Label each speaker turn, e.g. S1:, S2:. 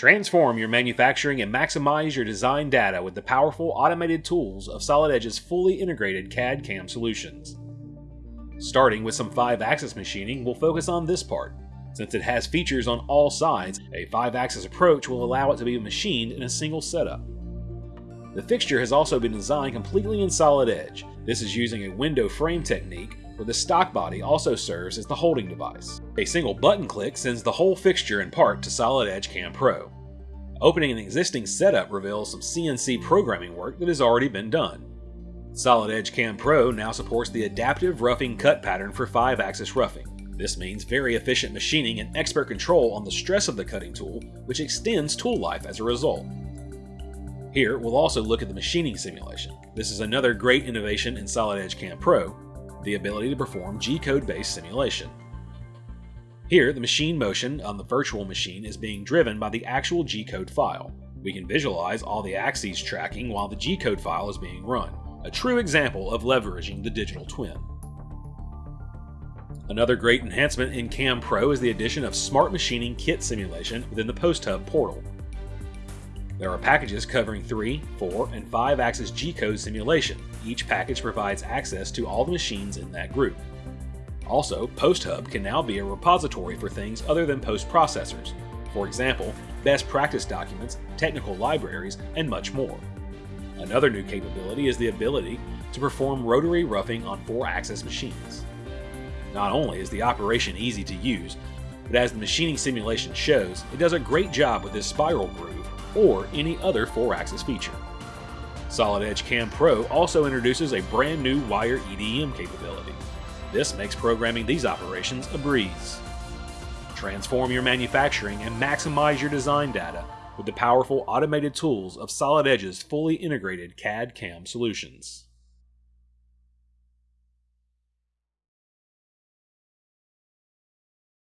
S1: Transform your manufacturing and maximize your design data with the powerful automated tools of Solid Edge's fully integrated CAD CAM solutions. Starting with some 5 axis machining, we'll focus on this part. Since it has features on all sides, a 5 axis approach will allow it to be machined in a single setup. The fixture has also been designed completely in Solid Edge. This is using a window frame technique where the stock body also serves as the holding device. A single button click sends the whole fixture and part to Solid Edge Cam Pro. Opening an existing setup reveals some CNC programming work that has already been done. Solid Edge Cam Pro now supports the adaptive roughing cut pattern for 5-axis roughing. This means very efficient machining and expert control on the stress of the cutting tool, which extends tool life as a result. Here, we'll also look at the machining simulation. This is another great innovation in Solid Edge Cam Pro, the ability to perform G-code based simulation. Here, the machine motion on the virtual machine is being driven by the actual G-code file. We can visualize all the axes tracking while the G-code file is being run, a true example of leveraging the digital twin. Another great enhancement in Cam Pro is the addition of Smart Machining Kit Simulation within the PostHub portal. There are packages covering 3, 4, and 5 axis G code simulation. Each package provides access to all the machines in that group. Also, PostHub can now be a repository for things other than post processors. For example, best practice documents, technical libraries, and much more. Another new capability is the ability to perform rotary roughing on 4 axis machines. Not only is the operation easy to use, but as the machining simulation shows, it does a great job with this spiral groove or any other 4-axis feature. Solid Edge Cam Pro also introduces a brand new wire EDM capability. This makes programming these operations a breeze. Transform your manufacturing and maximize your design data with the powerful automated tools of Solid Edge's fully integrated CAD CAM solutions.